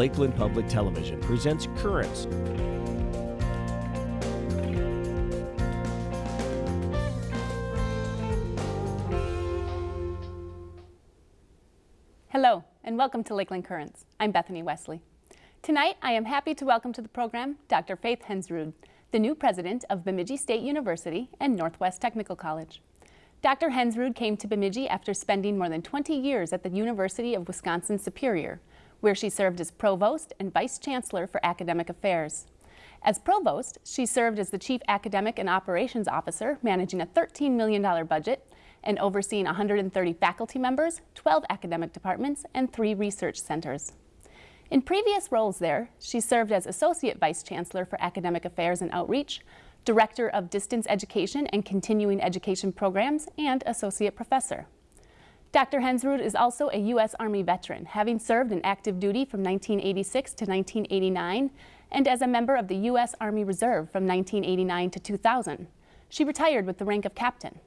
Lakeland Public Television presents Currents. Hello, and welcome to Lakeland Currents. I'm Bethany Wesley. Tonight, I am happy to welcome to the program Dr. Faith Hensrud, the new president of Bemidji State University and Northwest Technical College. Dr. Hensrud came to Bemidji after spending more than 20 years at the University of Wisconsin-Superior, where she served as provost and vice chancellor for academic affairs. As provost, she served as the chief academic and operations officer, managing a $13 million budget and overseeing 130 faculty members, 12 academic departments, and three research centers. In previous roles there, she served as Associate Vice Chancellor for Academic Affairs and Outreach, Director of Distance Education and Continuing Education Programs, and Associate Professor. Dr. Hensrud is also a U.S. Army veteran, having served in active duty from 1986 to 1989 and as a member of the U.S. Army Reserve from 1989 to 2000. She retired with the rank of captain.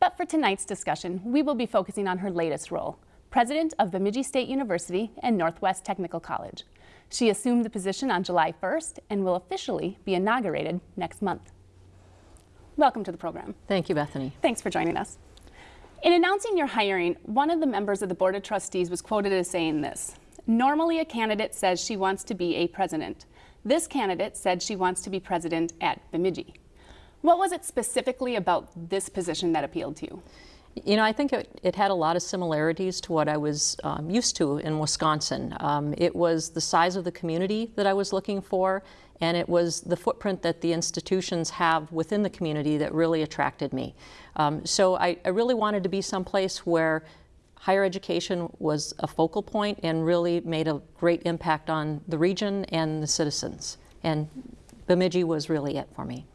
But for tonight's discussion, we will be focusing on her latest role, president of Bemidji State University and Northwest Technical College. She assumed the position on July 1st and will officially be inaugurated next month. Welcome to the program. Thank you, Bethany. Thanks for joining us. In announcing your hiring, one of the members of the Board of Trustees was quoted as saying this, normally a candidate says she wants to be a president. This candidate said she wants to be president at Bemidji. What was it specifically about this position that appealed to you? You know, I think it, it, had a lot of similarities to what I was um, used to in Wisconsin. Um, it was the size of the community that I was looking for, and it was the footprint that the institutions have within the community that really attracted me. Um, so I, I really wanted to be someplace where higher education was a focal point and really made a great impact on the region and the citizens. And Bemidji was really it for me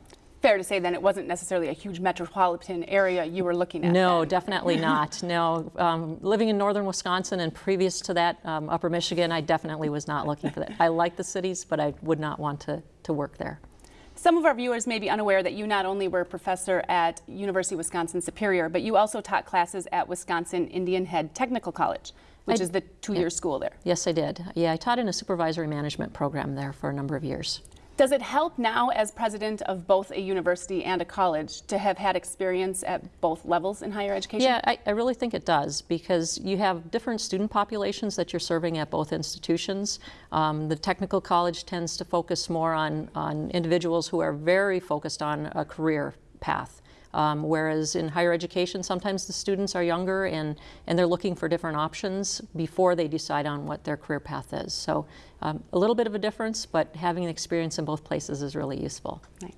fair to say then it wasn't necessarily a huge metropolitan area you were looking at? No, then. definitely not. No, um, living in northern Wisconsin and previous to that, um, upper Michigan, I definitely was not looking for that. I like the cities, but I would not want to, to work there. Some of our viewers may be unaware that you not only were a professor at University of Wisconsin-Superior, but you also taught classes at Wisconsin Indianhead Technical College, which I, is the two-year yeah. school there. Yes, I did. Yeah, I taught in a supervisory management program there for a number of years. Does it help now as president of both a university and a college to have had experience at both levels in higher education? Yeah, I, I, really think it does because you have different student populations that you're serving at both institutions. Um, the technical college tends to focus more on, on individuals who are very focused on a career path. Um, whereas in higher education, sometimes the students are younger and, and they're looking for different options before they decide on what their career path is. So um, a little bit of a difference, but having an experience in both places is really useful. Nice.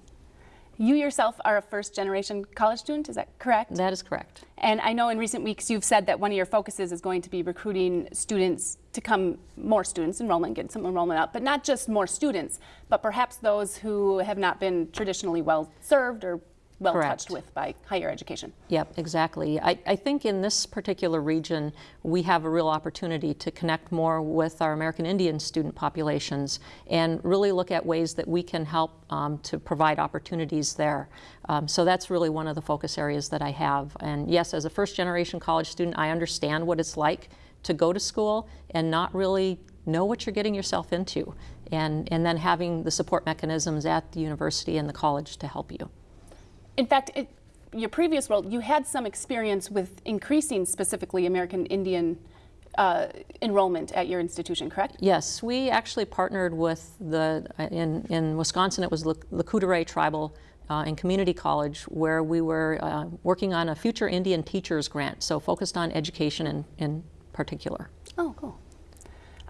You yourself are a first generation college student, is that correct? That is correct. And I know in recent weeks you've said that one of your focuses is going to be recruiting students to come, more students, enrollment, get some enrollment up, but not just more students, but perhaps those who have not been traditionally well served or well Correct. touched with by higher education. Yep, exactly. I, I think in this particular region, we have a real opportunity to connect more with our American Indian student populations and really look at ways that we can help um, to provide opportunities there. Um, so that's really one of the focus areas that I have. And yes, as a first generation college student, I understand what it's like to go to school and not really know what you're getting yourself into and, and then having the support mechanisms at the university and the college to help you. In fact, it, your previous role, you had some experience with increasing specifically American Indian uh, enrollment at your institution, correct? Yes, we actually partnered with the, in, in Wisconsin, it was the Lakota Tribal uh, and Community College, where we were uh, working on a future Indian teachers grant, so focused on education in, in particular. Oh, cool.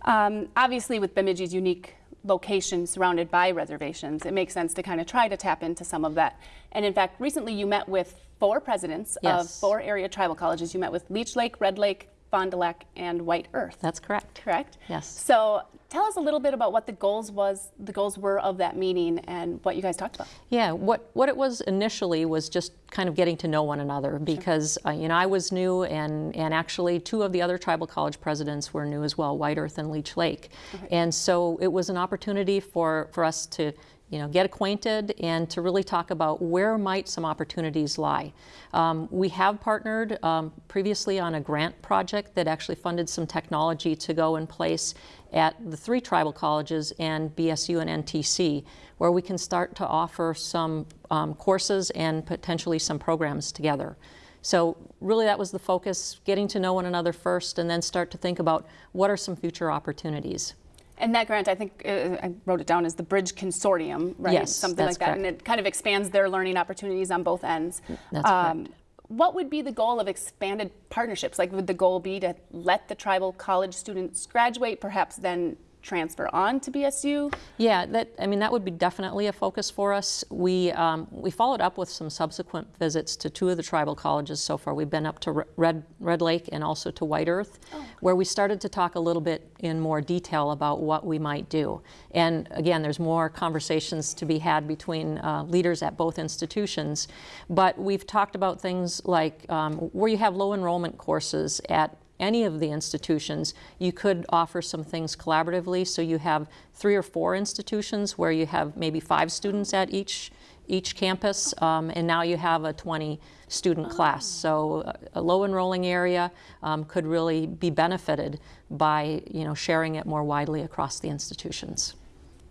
Um, obviously, with Bemidji's unique location surrounded by reservations, it makes sense to kind of try to tap into some of that. And in fact, recently you met with four presidents yes. of four area tribal colleges. You met with Leech Lake, Red Lake, Fond du Lac, and White Earth. That's correct. Correct? Yes. So tell us a little bit about what the goals was, the goals were of that meeting and what you guys talked about. Yeah, what, what it was initially was just kind of getting to know one another because, sure. uh, you know, I was new and, and actually two of the other tribal college presidents were new as well, White Earth and Leech Lake. And so it was an opportunity for, for us to you know, get acquainted and to really talk about where might some opportunities lie. Um, we have partnered um, previously on a grant project that actually funded some technology to go in place at the three tribal colleges and BSU and NTC, where we can start to offer some um, courses and potentially some programs together. So really that was the focus, getting to know one another first and then start to think about what are some future opportunities. And that grant, I think uh, I wrote it down as the Bridge Consortium, right? Yes, Something like that. correct. And it kind of expands their learning opportunities on both ends. Um, That's correct. What would be the goal of expanded partnerships? Like, would the goal be to let the tribal college students graduate, perhaps then transfer on to BSU? Yeah, that, I mean, that would be definitely a focus for us. We, um, we followed up with some subsequent visits to two of the tribal colleges so far. We've been up to Red, Red Lake and also to White Earth, where we started to talk a little bit in more detail about what we might do. And again, there's more conversations to be had between uh, leaders at both institutions. But we've talked about things like um, where you have low enrollment courses at any of the institutions, you could offer some things collaboratively. So you have three or four institutions where you have maybe five students at each each campus, um, and now you have a 20 student class. So a- low enrolling area um, could really be benefited by you know sharing it more widely across the institutions.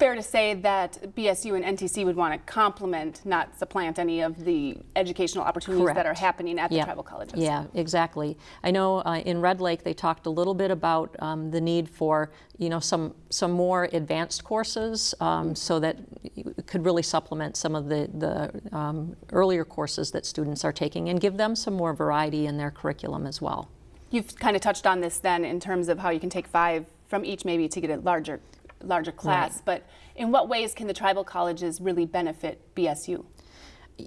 Fair to say that BSU and NTC would want to complement, not supplant any of the educational opportunities that are happening at the Yep. tribal colleges. Yeah, exactly. I know uh, in Red Lake they talked a little bit about um, the need for you know some some more advanced courses um, so that it could really supplement some of the the um, earlier courses that students are taking and give them some more variety in their curriculum as well. You've kind of touched on this then in terms of how you can take five from each maybe to get a larger larger class, but in what ways can the tribal colleges really benefit BSU?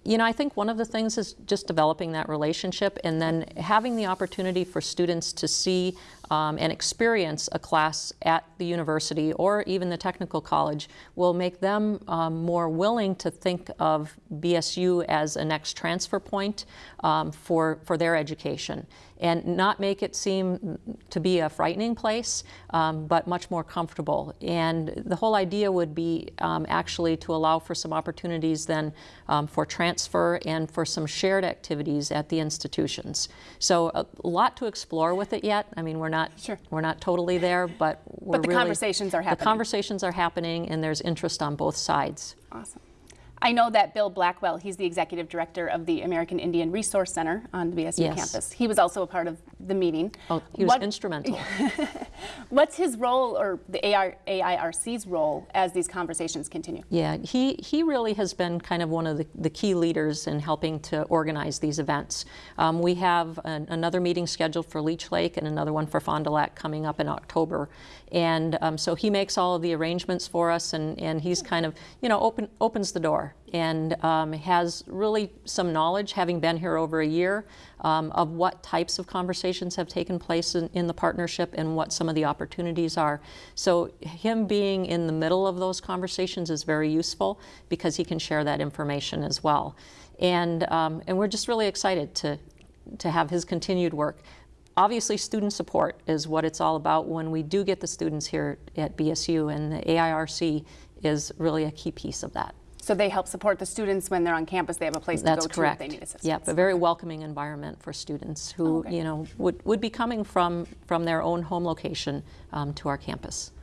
You know, I think one of the things is just developing that relationship and then having the opportunity for students to see um, and experience a class at the university or even the technical college will make them um, more willing to think of BSU as a next transfer point um, for, for their education and not make it seem to be a frightening place, um, but much more comfortable. And the whole idea would be um, actually to allow for some opportunities then um, for transfer and for some shared activities at the institutions. So a lot to explore with it yet. I mean, we're not Sure. we're not totally there, but we're the really- conversations are happening. The conversations are happening, and there's interest on both sides. Awesome. I know that Bill Blackwell, he's the executive director of the American Indian Resource Center on the BSU Yes. campus. He was also a part of the meeting. Oh, he was What- instrumental. What's his role or the AR, AIRC's role as these conversations continue? Yeah, he, he really has been kind of one of the, the key leaders in helping to organize these events. Um, we have an, another meeting scheduled for Leech Lake and another one for Fond du Lac coming up in October. And um, so he makes all of the arrangements for us and, and he's kind of, you know, open, opens the door and um, has really some knowledge, having been here over a year, um, of what types of conversations have taken place in, in the partnership and what some of the opportunities are. So him being in the middle of those conversations is very useful because he can share that information as well. And, um, and we're just really excited to, to have his continued work. Obviously, student support is what it's all about when we do get the students here at BSU, and the AIRC is really a key piece of that. So they help support the students when they're on campus. They have a place That's to go correct. to if they need assistance. Yep, a very welcoming environment for students who, Oh, okay. you know, would, would be coming from, from their own home location um, to our campus.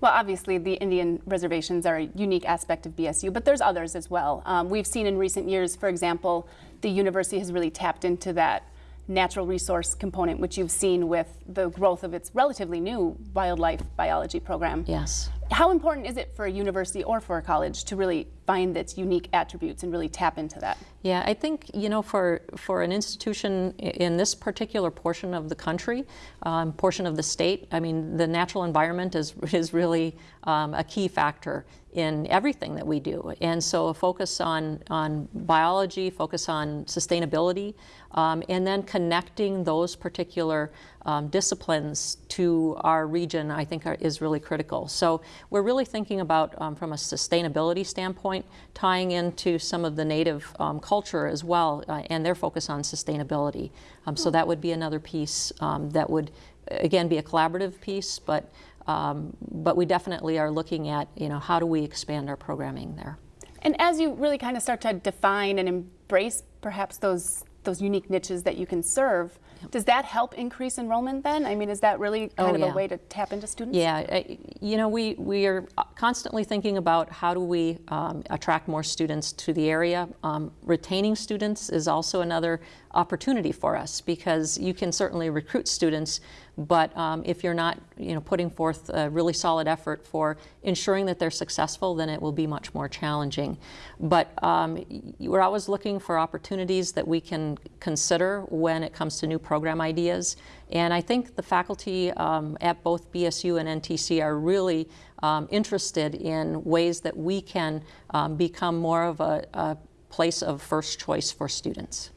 Well, obviously, the Indian reservations are a unique aspect of BSU, but there's others as well. Um, we've seen in recent years, for example, the university has really tapped into that natural resource component, which you've seen with the growth of its relatively new wildlife biology program. Yes. How important is it for a university or for a college to really find its unique attributes and really tap into that? Yeah, I think you know for for an institution in this particular portion of the country, um, portion of the state, I mean, the natural environment is is really um, a key factor in everything that we do. And so a focus on on biology, focus on sustainability, um, and then connecting those particular um, disciplines to our region, I think are, is really critical. So we're really thinking about, um, from a sustainability standpoint, tying into some of the native um, culture as well, uh, and their focus on sustainability. Um, so that would be another piece um, that would, again, be a collaborative piece, but um, but we definitely are looking at, you know, how do we expand our programming there. And as you really kind of start to define and embrace perhaps those those unique niches that you can serve, does that help increase enrollment then? I mean, is that really kind Oh, of yeah. a way to tap into students? Yeah, you know, we, we are constantly thinking about how do we um, attract more students to the area. Um, retaining students is also another opportunity for us because you can certainly recruit students, but um, if you're not, you know, putting forth a really solid effort for ensuring that they're successful, then it will be much more challenging. But um, we're always looking for opportunities that we can consider when it comes to new program ideas. And I think the faculty um, at both BSU and NTC are really um, interested in ways that we can um, become more of a, a place of first choice for students.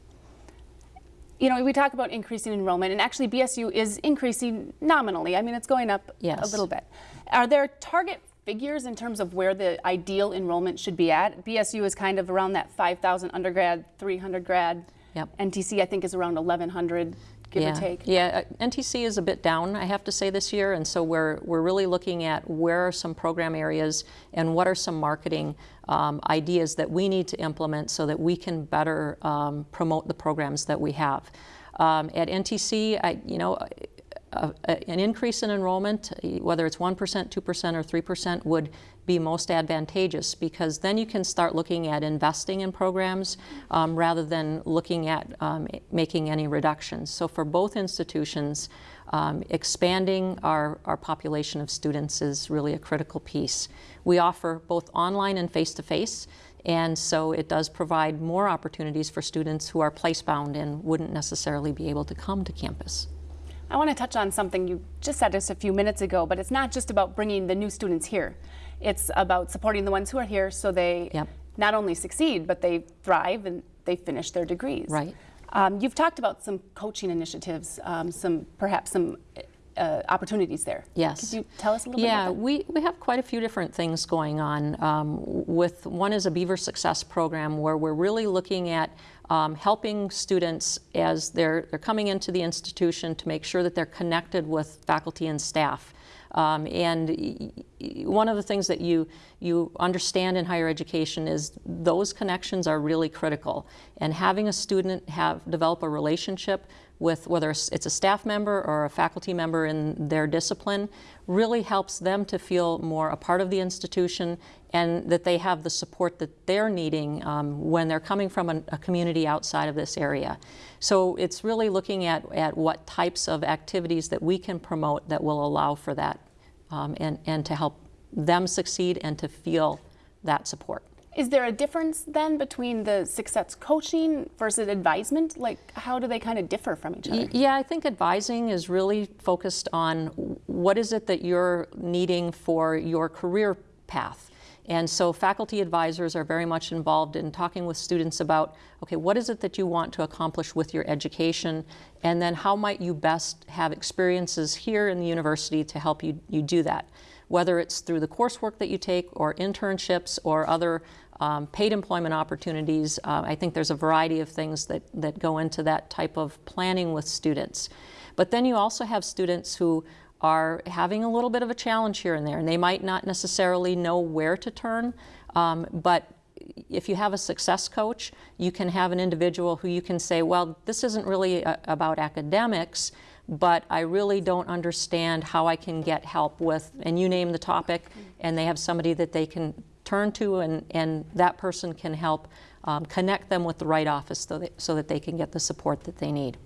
You know, we talk about increasing enrollment, and actually BSU is increasing nominally. I mean, it's going up a little bit. Are there target figures in terms of where the ideal enrollment should be at? BSU is kind of around that 5,000 undergrad, 300 grad. Yep. NTC, I think, is around 1,100, give yeah. or take. Yeah, uh, NTC is a bit down, I have to say, this year, and so we're, we're really looking at where are some program areas and what are some marketing um, ideas that we need to implement so that we can better um, promote the programs that we have. Um, at NTC, I, you know, a, a- an increase in enrollment, whether it's 1%, 2%, or 3%, would be most advantageous because then you can start looking at investing in programs um, rather than looking at um, making any reductions. So for both institutions, um, expanding our, our population of students is really a critical piece. We offer both online and face-to-face, and so it does provide more opportunities for students who are place-bound and wouldn't necessarily be able to come to campus. I want to touch on something you just said just a few minutes ago, but it's not just about bringing the new students here. It's about supporting the ones who are here so they Yep. not only succeed, but they thrive and they finish their degrees. Right. Um, you've talked about some coaching initiatives, um, some perhaps some uh, opportunities there. Yes. Could you tell us a little Yeah, bit about that? Yeah, we, we have quite a few different things going on. Um, with one is a Beaver Success program where we're really looking at um, helping students as they're they're coming into the institution to make sure that they're connected with faculty and staff. Um, and one of the things that you you understand in higher education is those connections are really critical. And having a student have develop a relationship with whether it's a staff member or a faculty member in their discipline really helps them to feel more a part of the institution and that they have the support that they're needing um, when they're coming from a, a community outside of this area. So it's really looking at, at what types of activities that we can promote that will allow for that um, and, and to help them succeed and to feel that support. Is there a difference then between the success coaching versus advisement? Like, how do they kind of differ from each other? Yeah, I think advising is really focused on what is it that you're needing for your career path. And so faculty advisors are very much involved in talking with students about, okay, what is it that you want to accomplish with your education? And then how might you best have experiences here in the university to help you, you do that? Whether it's through the coursework that you take or internships or other um, paid employment opportunities. Uh, I think there's a variety of things that, that go into that type of planning with students. But then you also have students who are having a little bit of a challenge here and there, and they might not necessarily know where to turn, um, but if you have a success coach, you can have an individual who you can say, well, this isn't really a, about academics, but I really don't understand how I can get help with, and you name the topic, and they have somebody that they can turn to, and, and that person can help um, connect them with the right office so that, so that they can get the support that they need.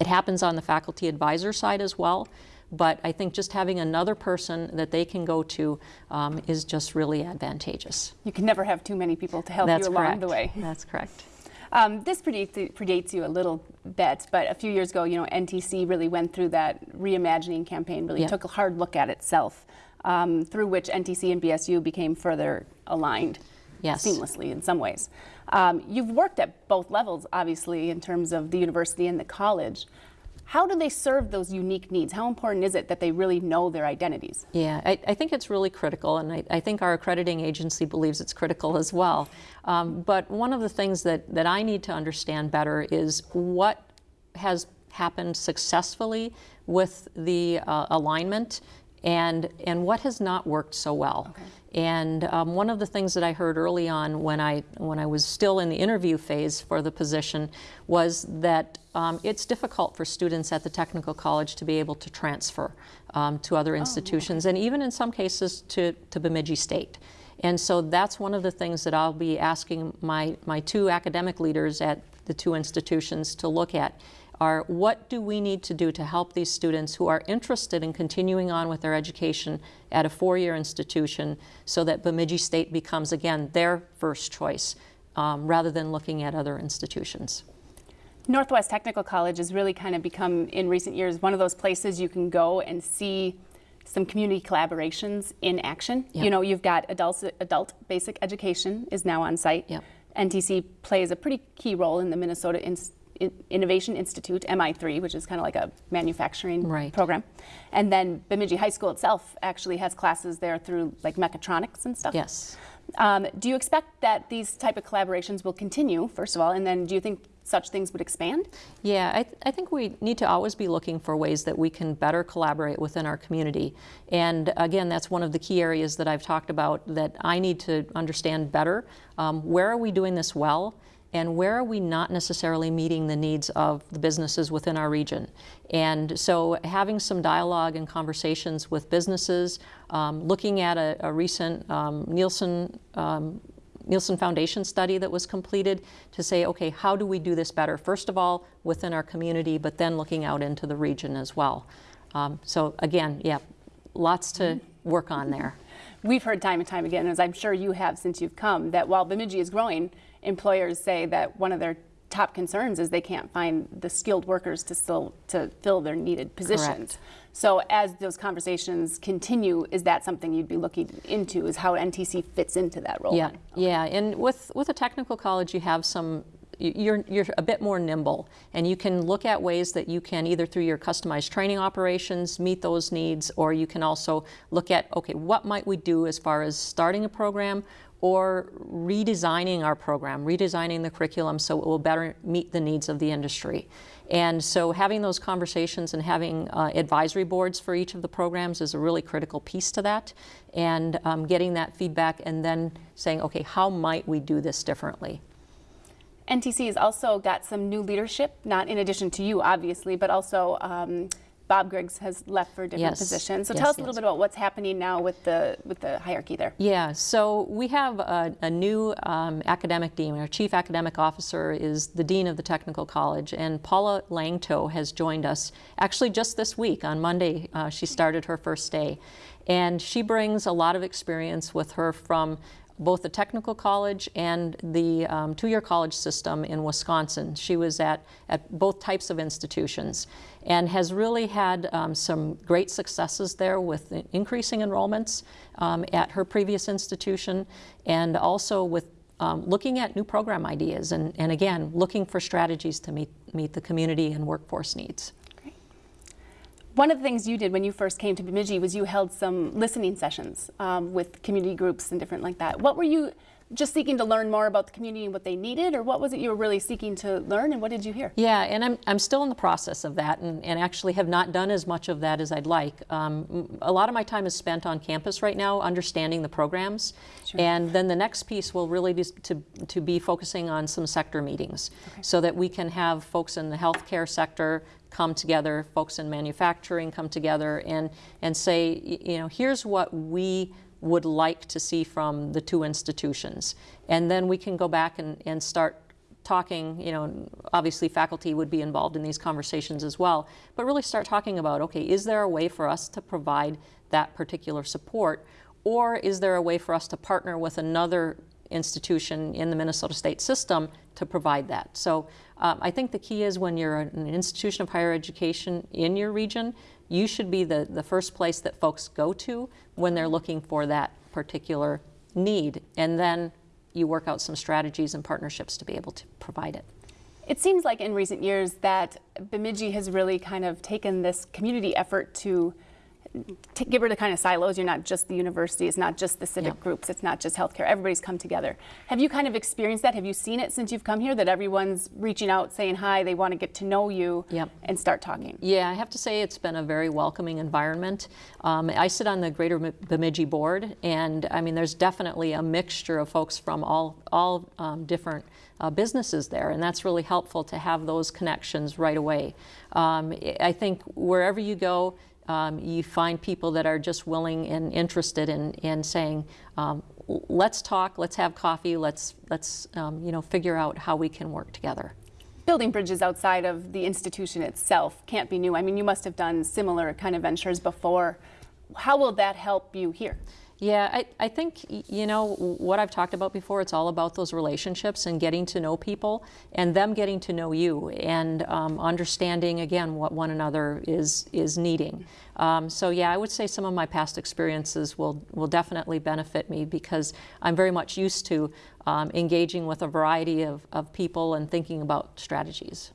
It happens on the faculty advisor side as well, but I think just having another person that they can go to um, is just really advantageous. You can never have too many people to help That's you along correct. the way. That's correct. Um, this predates, predates you a little bit, but a few years ago, you know, NTC really went through that reimagining campaign, really Yeah. took a hard look at itself, um, through which NTC and BSU became further aligned Yes. seamlessly in some ways. Um, you've worked at both levels, obviously, in terms of the university and the college. How do they serve those unique needs? How important is it that they really know their identities? Yeah, I, I think it's really critical, and I, I think our accrediting agency believes it's critical as well. Um, but one of the things that, that I need to understand better is what has happened successfully with the uh, alignment and, and what has not worked so well. Okay. And um, one of the things that I heard early on when I, when I was still in the interview phase for the position was that um, it's difficult for students at the technical college to be able to transfer um, to other institutions, and even in some cases to, to Bemidji State. And so that's one of the things that I'll be asking my, my two academic leaders at the two institutions to look at are what do we need to do to help these students who are interested in continuing on with their education at a four-year institution so that Bemidji State becomes, again, their first choice um, rather than looking at other institutions. Northwest Technical College has really kind of become, in recent years, one of those places you can go and see some community collaborations in action. Yep. You know, you've got adult, adult basic education is now on site. Yep. NTC plays a pretty key role in the Minnesota In- Innovation Institute, MI3, which is kind of like a manufacturing Right. program. And then Bemidji High School itself actually has classes there through like mechatronics and stuff. Yes. Um, do you expect that these type of collaborations will continue, first of all, and then do you think such things would expand? Yeah, I, th- I think we need to always be looking for ways that we can better collaborate within our community. And again, that's one of the key areas that I've talked about that I need to understand better. Um, where are we doing this well? And where are we not necessarily meeting the needs of the businesses within our region? And so having some dialogue and conversations with businesses, um, looking at a, a recent um, Neilson um, Neilson Foundation study that was completed to say, okay, how do we do this better? First of all, within our community, but then looking out into the region as well. Um, so again, yeah, lots to work on there. We've heard time and time again, as I'm sure you have since you've come, that while Bemidji is growing, employers say that one of their top concerns is they can't find the skilled workers to still to fill their needed positions. Correct. So as those conversations continue, is that something you'd be looking into? Is how NTC fits into that role? Yeah, yeah, and with with a technical college, you have some. You're, you're a bit more nimble, and you can look at ways that you can either through your customized training operations meet those needs, or you can also look at okay, what might we do as far as starting a program or redesigning our program, redesigning the curriculum so it will better meet the needs of the industry. And so having those conversations and having uh, advisory boards for each of the programs is a really critical piece to that. And um, getting that feedback and then saying, okay, how might we do this differently? NTC has also got some new leadership, not in addition to you, obviously, but also um, Bob Griggs has left for a different Yes. position. So Yes, tell us a yes. little bit about what's happening now with the with the hierarchy there. Yeah, so we have a, a new um, academic dean. Our chief academic officer is the dean of the technical college, and Paula Langteau has joined us actually just this week on Monday. Uh, she started her first day, and she brings a lot of experience with her from both the technical college and the um, two-year college system in Wisconsin. She was at, at both types of institutions and has really had um, some great successes there with increasing enrollments um, at her previous institution and also with um, looking at new program ideas and, and again, looking for strategies to meet, meet the community and workforce needs. One of the things you did when you first came to Bemidji was you held some listening sessions um, with community groups and different like that. What were you just seeking to learn more about the community and what they needed, or what was it you were really seeking to learn, and what did you hear? Yeah, and I'm, I'm still in the process of that and, and actually have not done as much of that as I'd like. Um, a lot of my time is spent on campus right now, understanding the programs. And then the next piece will really be to, to be focusing on some sector meetings so that we can have folks in the healthcare sector come together, folks in manufacturing come together and, and say, you know, here's what we would like to see from the two institutions. And then we can go back and, and start talking, you know, obviously faculty would be involved in these conversations as well, but really start talking about, okay, is there a way for us to provide that particular support? Or is there a way for us to partner with another institution in the Minnesota state system to provide that? So um, I think the key is when you're an institution of higher education in your region, you should be the, the first place that folks go to when they're looking for that particular need. And then you work out some strategies and partnerships to be able to provide it. It seems like in recent years that Bemidji has really kind of taken this community effort to to get rid of kind of silos. You're not just the university, it's not just the civic Yeah. groups, it's not just healthcare. Everybody's come together. Have you kind of experienced that? Have you seen it since you've come here that everyone's reaching out, saying hi, they want to get to know you Yep. and start talking? Yeah, I have to say it's been a very welcoming environment. Um, I sit on the Greater Bemidji Board, and I mean, there's definitely a mixture of folks from all, all um, different uh, businesses there, and that's really helpful to have those connections right away. Um, I think wherever you go, um, you find people that are just willing and interested in, in saying, um, let's talk, let's have coffee, let's, let's um, you know, figure out how we can work together. Building bridges outside of the institution itself can't be new. I mean, you must have done similar kind of ventures before. How will that help you here? Yeah, I, I think, you know, what I've talked about before, it's all about those relationships and getting to know people and them getting to know you and um, understanding, again, what one another is, is needing. Um, so, yeah, I would say some of my past experiences will, will definitely benefit me because I'm very much used to um, engaging with a variety of, of people and thinking about strategies.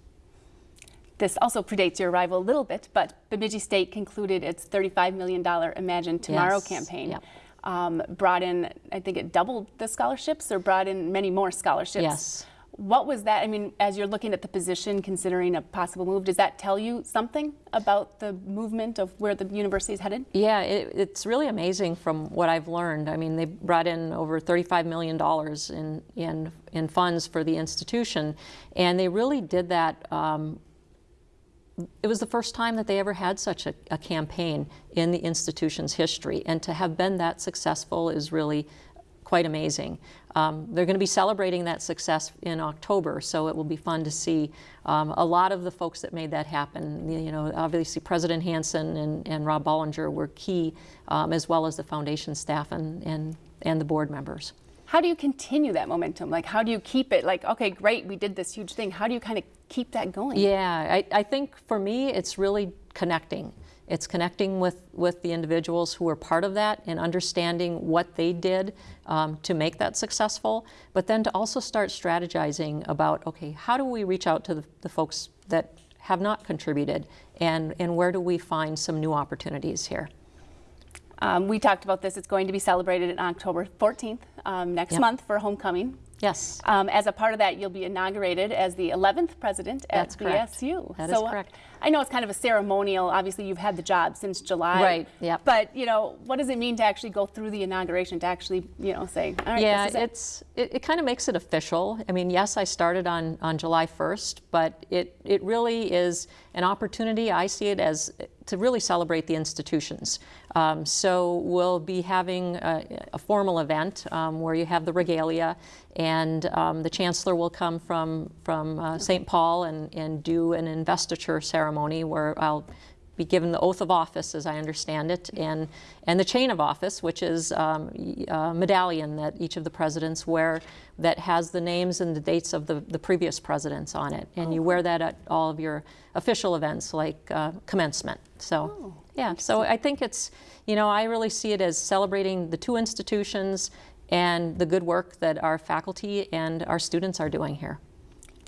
This also predates your arrival a little bit, but Bemidji State concluded its $35 million Imagine Tomorrow Yes, campaign. yep. Um, brought in, I think it doubled the scholarships or brought in many more scholarships. Yes. What was that? I mean, as you're looking at the position, considering a possible move, does that tell you something about the movement of where the university is headed? Yeah, it, it's really amazing from what I've learned. I mean, they brought in over $35 million in, in, in funds for the institution, and they really did that. Um, it was the first time that they ever had such a, a campaign in the institution's history, and to have been that successful is really quite amazing. Um, they're going to be celebrating that success in October, so it will be fun to see um, a lot of the folks that made that happen. You know, obviously President Hanson and, and Rob Bollinger were key, um, as well as the foundation staff and, and, and the board members. How do you continue that momentum? Like, how do you keep it? Like, okay, great, we did this huge thing. How do you kind of keep that going? Yeah, I, I think for me, it's really connecting. It's connecting with, with the individuals who are part of that and understanding what they did um, to make that successful, but then to also start strategizing about, okay, how do we reach out to the, the folks that have not contributed and, and where do we find some new opportunities here? Um, we talked about this. It's going to be celebrated on October 14th, um, next Yep. month for homecoming. Yes. Um, as a part of that, you'll be inaugurated as the 11th president at That's correct. BSU. That is so, uh, correct. I know it's kind of a ceremonial. Obviously, you've had the job since July. Right, yep. But you know, what does it mean to actually go through the inauguration? To actually, you know, say, all right, yeah, this is it. it's it, it kind of makes it official. I mean, yes, I started on on July 1st, but it it really is an opportunity. I see it as to really celebrate the institutions. Um, so we'll be having a, a formal event um, where you have the regalia, and um, the chancellor will come from from uh, St. Paul and and do an investiture ceremony where I'll be given the oath of office, as I understand it, and, and the chain of office, which is um, a medallion that each of the presidents wear that has the names and the dates of the, the previous presidents on it. And you wear that at all of your official events like uh, commencement. So, yeah, so I think it's, you know, I really see it as celebrating the two institutions and the good work that our faculty and our students are doing here.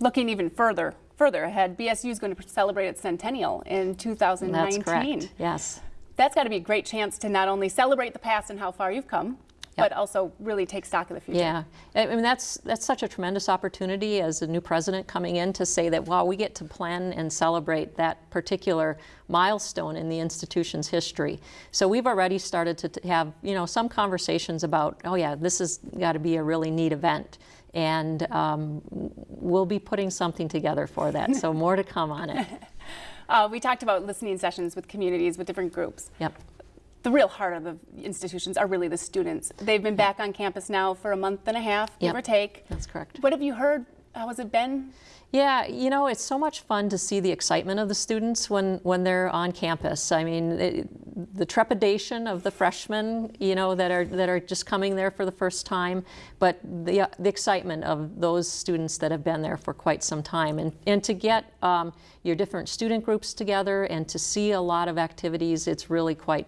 looking even further further ahead. BSU is going to celebrate its centennial in 2019. That's correct. Yes. That's got to be a great chance to not only celebrate the past and how far you've come, but also really take stock of the future. Yeah, I I mean that's that's such a tremendous opportunity as a new president coming in to say that wow we get to plan and celebrate that particular milestone in the institution's history. So we've already started to have you know some conversations about oh yeah this has got to be a really neat event. And um, we'll be putting something together for that. So more to come on it. Uh, we talked about listening sessions with communities, with different groups. Yep. The real heart of the institutions are really the students. They've been back on campus now for a month and a half, give or take. That's correct. What have you heard? How has it been? Yeah, you know, it's so much fun to see the excitement of the students when, when they're on campus. I mean, it, the trepidation of the freshmen, you know, that are that are just coming there for the first time, but the the excitement of those students that have been there for quite some time, and and to get um, your different student groups together and to see a lot of activities, it's really quite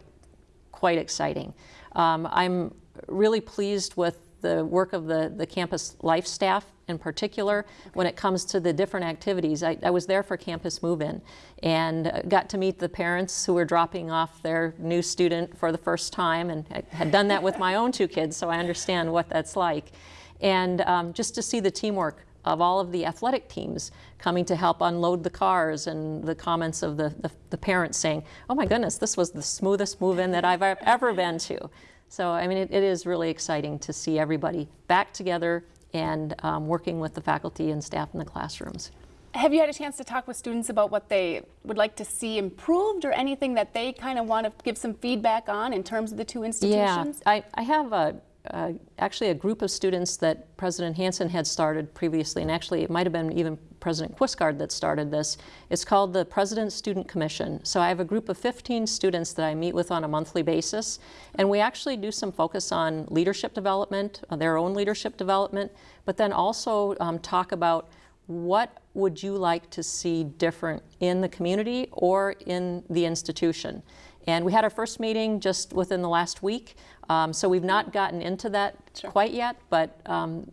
quite exciting. Um, I'm really pleased with the work of the, the campus life staff in particular when it comes to the different activities. I, I was there for campus move-in and uh, got to meet the parents who were dropping off their new student for the first time and I had done that with my own two kids so I understand what that's like. And um, just to see the teamwork of all of the athletic teams coming to help unload the cars and the comments of the, the, the parents saying, oh my goodness, this was the smoothest move-in that I've ever been to. So, I mean, it, it is really exciting to see everybody back together and um, working with the faculty and staff in the classrooms. Have you had a chance to talk with students about what they would like to see improved or anything that they kind of want to give some feedback on in terms of the two institutions? Yeah, I, I have a, uh, actually a group of students that President Hanson had started previously, and actually it might have been even President Quistgaard that started this. It's called the President's Student Commission. So I have a group of 15 students that I meet with on a monthly basis, and we actually do some focus on leadership development, uh, their own leadership development, but then also um, talk about what would you like to see different in the community or in the institution. And we had our first meeting just within the last week, um, so we've not gotten into that sure. quite yet, but um,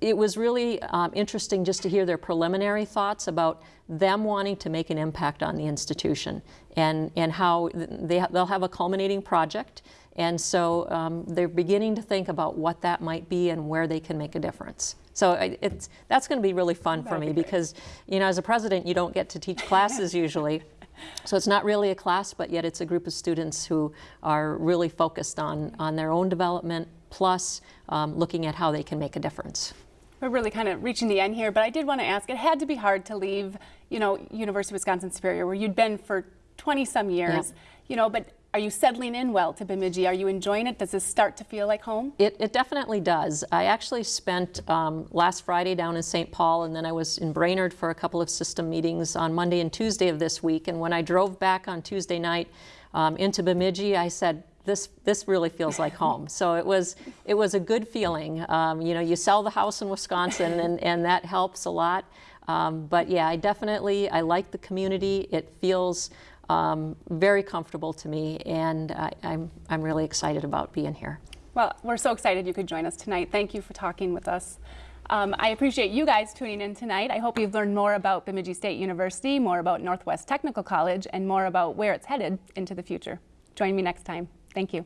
it was really um, interesting just to hear their preliminary thoughts about them wanting to make an impact on the institution and, and how they, they'll have a culminating project. And so um, they're beginning to think about what that might be and where they can make a difference. So it's, that's going to be really fun That'd for me be because, you know, as a president, you don't get to teach classes usually. So it's not really a class, but yet it's a group of students who are really focused on, on their own development, plus um, looking at how they can make a difference. We're really kind of reaching the end here, but I did want to ask, it had to be hard to leave, you know, University of Wisconsin-Superior, where you'd been for 20 some years, yeah. you know, but are you settling in well to Bemidji? Are you enjoying it? Does this start to feel like home? It, it definitely does. I actually spent um, last Friday down in St. Paul and then I was in Brainerd for a couple of system meetings on Monday and Tuesday of this week. And when I drove back on Tuesday night um, into Bemidji, I said, this this really feels like home. So it was it was a good feeling. Um, you know, you sell the house in Wisconsin, and and that helps a lot. Um, but yeah, I definitely I like the community. It feels um, very comfortable to me, and I, I'm, I'm really excited about being here. Well, we're so excited you could join us tonight. Thank you for talking with us. Um, I appreciate you guys tuning in tonight. I hope you've learned more about Bemidji State University, more about Northwest Technical College, and more about where it's headed into the future. Join me next time. Thank you.